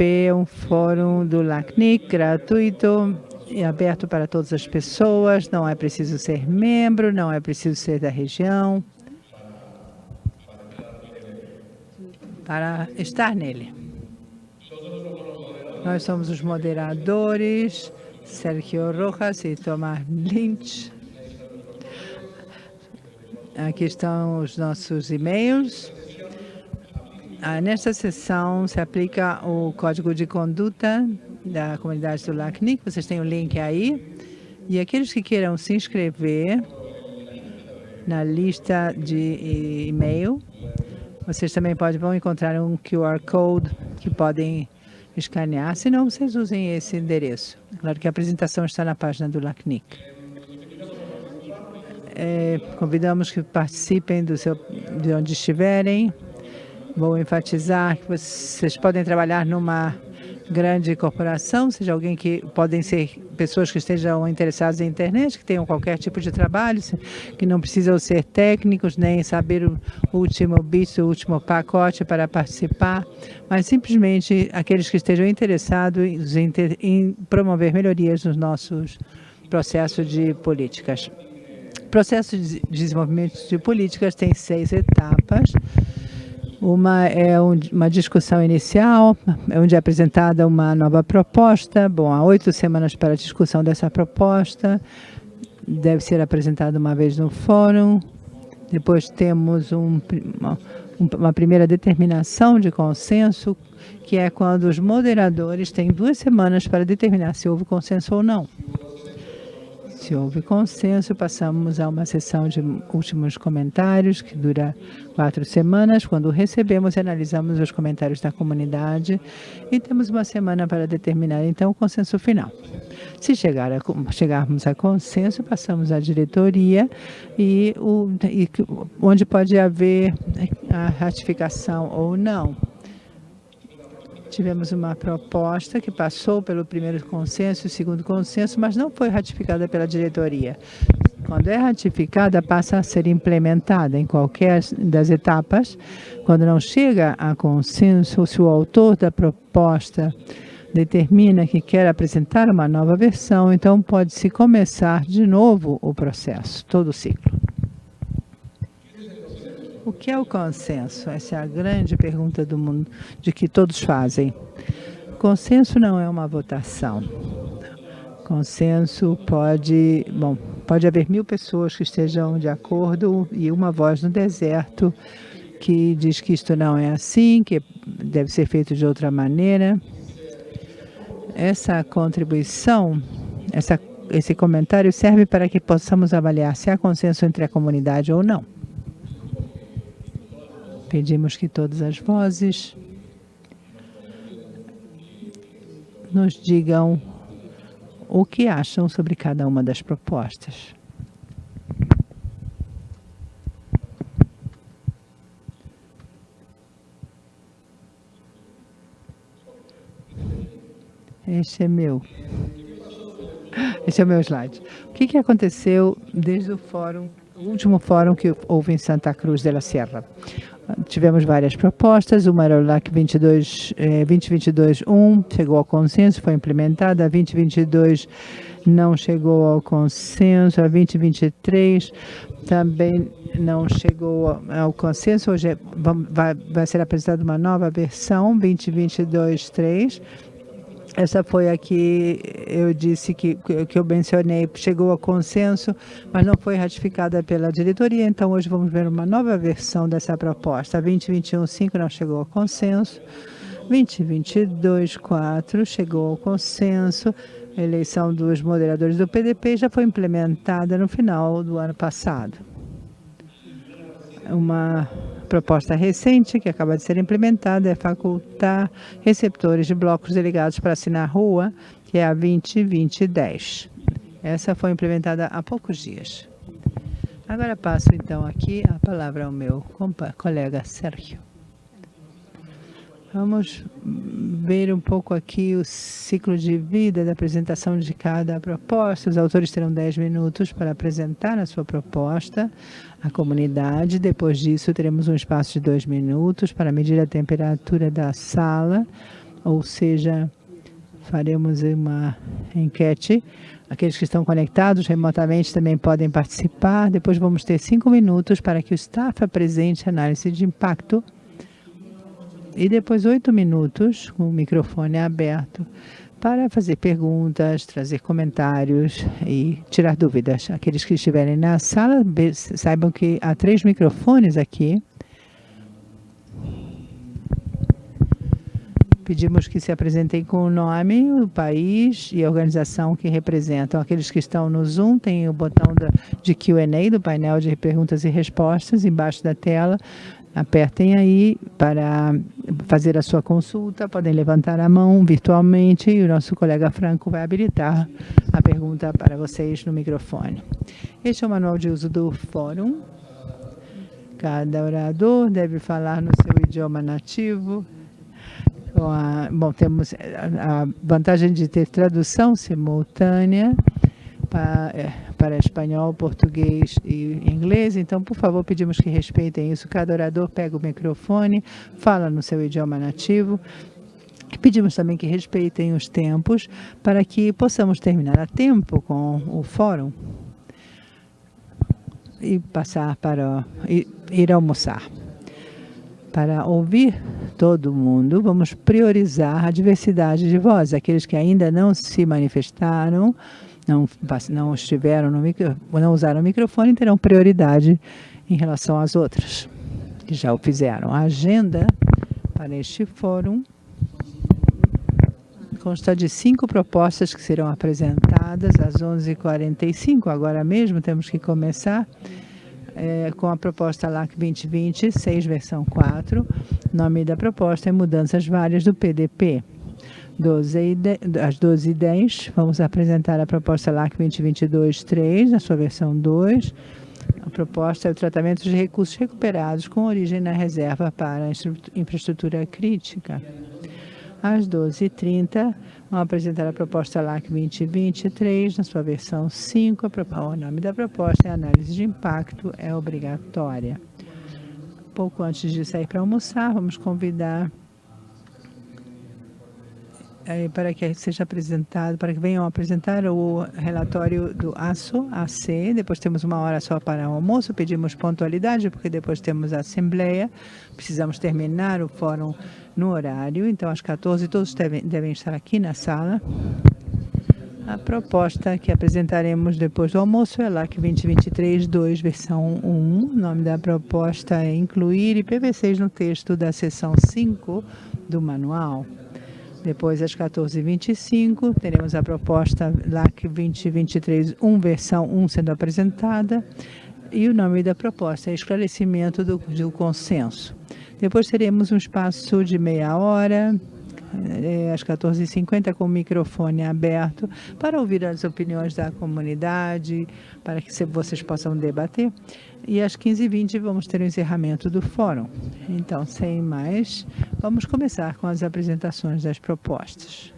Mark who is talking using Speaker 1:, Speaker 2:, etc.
Speaker 1: É um fórum do LACNIC gratuito e aberto para todas as pessoas, não é preciso ser membro, não é preciso ser da região para estar nele. Nós somos os moderadores, Sergio Rojas e Tomás Lynch. Aqui estão os nossos e-mails. Ah, nesta sessão se aplica o Código de Conduta da comunidade do LACNIC. Vocês têm o link aí. E aqueles que queiram se inscrever na lista de e-mail, vocês também podem, vão encontrar um QR Code que podem escanear, senão vocês usem esse endereço. Claro que a apresentação está na página do LACNIC. É, convidamos que participem do seu, de onde estiverem. Vou enfatizar que vocês podem trabalhar numa grande corporação, seja alguém que podem ser pessoas que estejam interessadas em internet, que tenham qualquer tipo de trabalho, que não precisam ser técnicos, nem saber o último bit, o último pacote para participar, mas simplesmente aqueles que estejam interessados em, em promover melhorias nos nossos processos de políticas. O processo de desenvolvimento de políticas tem seis etapas. Uma é uma discussão inicial, onde é apresentada uma nova proposta. Bom, há oito semanas para a discussão dessa proposta. Deve ser apresentada uma vez no fórum. Depois temos um, uma, uma primeira determinação de consenso, que é quando os moderadores têm duas semanas para determinar se houve consenso ou não. Se houve consenso, passamos a uma sessão de últimos comentários, que dura quatro semanas, quando recebemos e analisamos os comentários da comunidade e temos uma semana para determinar, então, o consenso final. Se chegar a, chegarmos a consenso, passamos à diretoria e, o, e onde pode haver a ratificação ou não. Tivemos uma proposta que passou pelo primeiro consenso e segundo consenso, mas não foi ratificada pela diretoria. Quando é ratificada, passa a ser implementada em qualquer das etapas. Quando não chega a consenso, se o autor da proposta determina que quer apresentar uma nova versão, então pode-se começar de novo o processo, todo o ciclo. O que é o consenso? Essa é a grande pergunta do mundo, de que todos fazem. Consenso não é uma votação. Consenso pode, bom, pode haver mil pessoas que estejam de acordo e uma voz no deserto que diz que isto não é assim, que deve ser feito de outra maneira. Essa contribuição, essa, esse comentário serve para que possamos avaliar se há consenso entre a comunidade ou não. Pedimos que todas as vozes nos digam o que acham sobre cada uma das propostas. Este é meu. Esse é o meu slide. O que, que aconteceu desde o fórum, o último fórum que houve em Santa Cruz de la Sierra? Tivemos várias propostas, uma era o LAC 22, eh, 2022-1, chegou ao consenso, foi implementada, a 2022 não chegou ao consenso, a 2023 também não chegou ao consenso, hoje é, vai, vai ser apresentada uma nova versão, 2022-3, essa foi a que eu disse que, que eu mencionei, chegou a consenso, mas não foi ratificada pela diretoria, então hoje vamos ver uma nova versão dessa proposta. 2021-5 não chegou a consenso, 2022-4 chegou ao consenso, a eleição dos moderadores do PDP já foi implementada no final do ano passado. Uma proposta recente, que acaba de ser implementada, é facultar receptores de blocos delegados para assinar rua, que é a 202010. Essa foi implementada há poucos dias. Agora passo, então, aqui a palavra ao meu colega Sérgio. Vamos ver um pouco aqui o ciclo de vida da apresentação de cada proposta. Os autores terão 10 minutos para apresentar a sua proposta à comunidade. Depois disso, teremos um espaço de dois minutos para medir a temperatura da sala, ou seja, faremos uma enquete. Aqueles que estão conectados remotamente também podem participar. Depois vamos ter cinco minutos para que o staff apresente análise de impacto. E depois oito minutos, com o microfone aberto, para fazer perguntas, trazer comentários e tirar dúvidas. Aqueles que estiverem na sala, saibam que há três microfones aqui. Pedimos que se apresentem com o nome, o país e a organização que representam. Aqueles que estão no Zoom têm o botão de Q&A do painel de perguntas e respostas embaixo da tela. Apertem aí para fazer a sua consulta, podem levantar a mão virtualmente e o nosso colega Franco vai habilitar a pergunta para vocês no microfone. Este é o manual de uso do fórum. Cada orador deve falar no seu idioma nativo bom, temos a vantagem de ter tradução simultânea para, é, para espanhol, português e inglês. Então, por favor, pedimos que respeitem isso. Cada orador pega o microfone, fala no seu idioma nativo. Pedimos também que respeitem os tempos para que possamos terminar a tempo com o fórum e passar para ir almoçar para ouvir todo mundo, vamos priorizar a diversidade de vozes. Aqueles que ainda não se manifestaram, não, não estiveram no micro, não usaram o microfone, terão prioridade em relação às outras que já o fizeram. A agenda para este fórum consta de cinco propostas que serão apresentadas às 11h45. Agora mesmo temos que começar é, com a proposta LAC 2020, 6 versão 4. O nome da proposta é Mudanças Várias do PDP. 12 às 12h10, vamos apresentar a proposta LAC 2022, 3, na sua versão 2. A proposta é o tratamento de recursos recuperados com origem na reserva para infraestrutura crítica. Às 12h30, vamos apresentar a proposta LAC 2023, na sua versão 5. O nome da proposta é Análise de Impacto é Obrigatória. Pouco antes de sair para almoçar, vamos convidar para que seja apresentado, para que venham apresentar o relatório do ASO, AC. Depois temos uma hora só para o almoço, pedimos pontualidade, porque depois temos a assembleia. Precisamos terminar o fórum no horário, então às 14 todos devem, devem estar aqui na sala. A proposta que apresentaremos depois do almoço é LAC 2023-2, versão 1. O nome da proposta é incluir IPv6 no texto da seção 5 do manual. Depois, às 14h25, teremos a proposta LAC 2023-1, versão 1, sendo apresentada. E o nome da proposta é Esclarecimento do, do Consenso. Depois teremos um espaço de meia hora, é, às 14h50, com o microfone aberto, para ouvir as opiniões da comunidade, para que vocês possam debater. E às 15h20 vamos ter o encerramento do fórum. Então, sem mais, vamos começar com as apresentações das propostas.